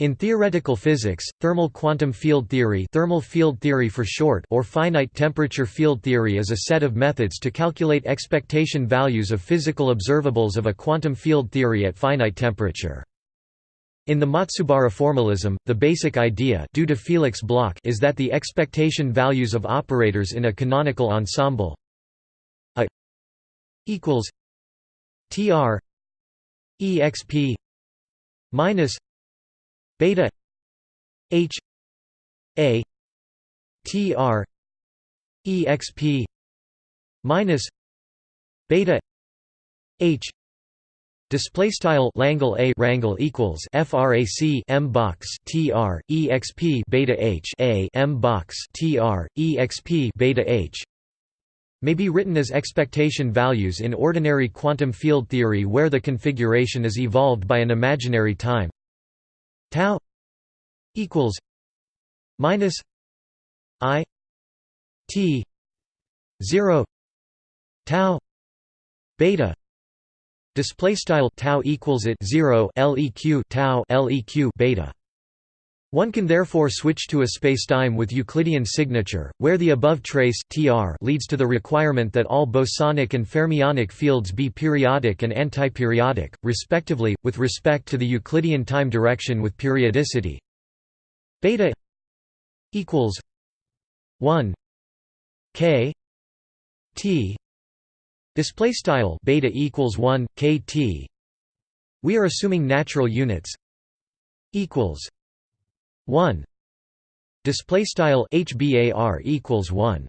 In theoretical physics, thermal quantum field theory, thermal field theory for short or finite temperature field theory is a set of methods to calculate expectation values of physical observables of a quantum field theory at finite temperature. In the Matsubara formalism, the basic idea due to Felix Bloch is that the expectation values of operators in a canonical ensemble a equals tr exp minus beta h a tr exp minus beta h Display style Langle A rangle equals frac m box tr exp beta h a m box tr exp beta h may be written as expectation values in ordinary quantum field theory where the configuration is evolved by an imaginary time tau equals minus i t 0 tau beta display style tau equals it 0 leq tau leq beta one can therefore switch to a spacetime with Euclidean signature, where the above trace tr leads to the requirement that all bosonic and fermionic fields be periodic and antiperiodic, respectively, with respect to the Euclidean time direction with periodicity. Beta equals 1 k t display style beta equals 1 kt we are assuming natural units equals 1 display style hbar equals 1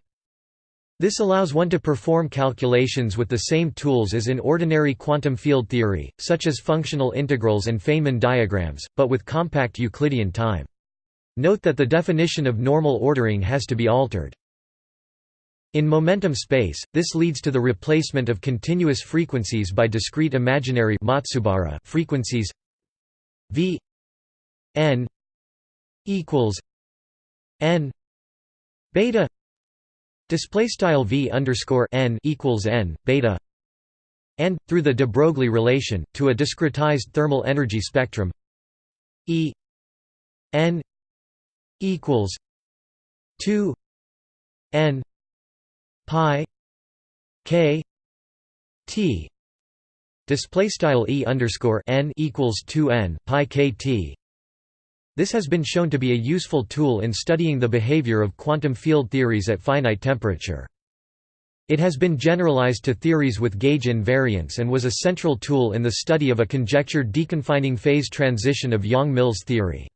this allows one to perform calculations with the same tools as in ordinary quantum field theory, such as functional integrals and Feynman diagrams, but with compact Euclidean time. Note that the definition of normal ordering has to be altered. In momentum space, this leads to the replacement of continuous frequencies by discrete imaginary Matsubara frequencies v n equals n beta display style v underscore n equals n beta and through the de Broglie relation to a discretized thermal energy spectrum e n equals 2 n pi k t display style e underscore n equals 2 n pi k t this has been shown to be a useful tool in studying the behavior of quantum field theories at finite temperature. It has been generalized to theories with gauge invariance and was a central tool in the study of a conjectured deconfining phase transition of Yang-Mills theory.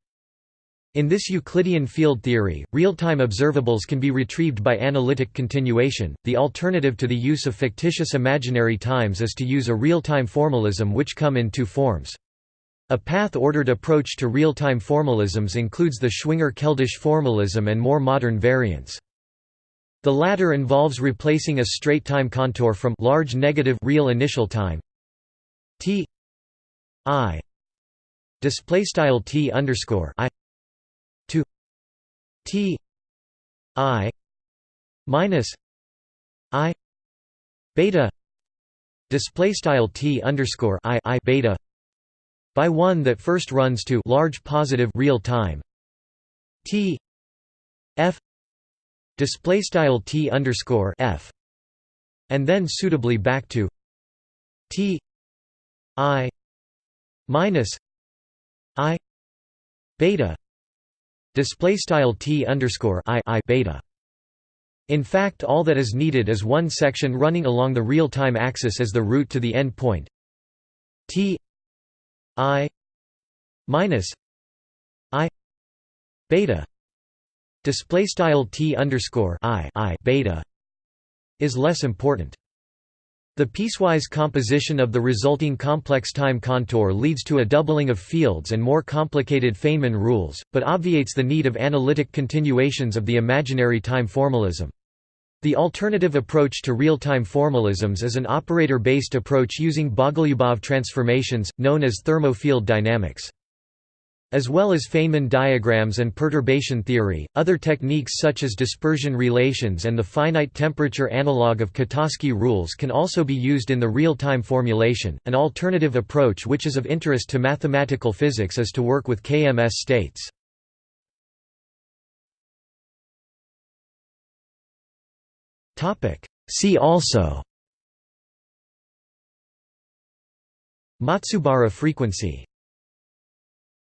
In this Euclidean field theory, real-time observables can be retrieved by analytic continuation. The alternative to the use of fictitious imaginary times is to use a real-time formalism which come in two forms. A path-ordered approach to real-time formalisms includes the Schwinger-Keldysh formalism and more modern variants. The latter involves replacing a straight time contour from large negative real initial time t i display style t underscore i to t i minus i beta display style t underscore i i beta by one that first runs to large positive real time. T f display style t underscore f and then suitably back to t i minus i beta display style t underscore i i beta. In fact all that is needed is one section running along the real-time axis as the route to the end point t I minus I beta display style T underscore I I beta is less important. The piecewise composition of the resulting complex time contour leads to a doubling of fields and more complicated Feynman rules, but obviates the need of analytic continuations of the imaginary time formalism. The alternative approach to real-time formalisms is an operator-based approach using Bogoliubov transformations, known as thermofield dynamics. As well as Feynman diagrams and perturbation theory, other techniques such as dispersion relations and the finite temperature analog of Cutkosky rules can also be used in the real-time formulation. An alternative approach which is of interest to mathematical physics is to work with KMS states. See also Matsubara frequency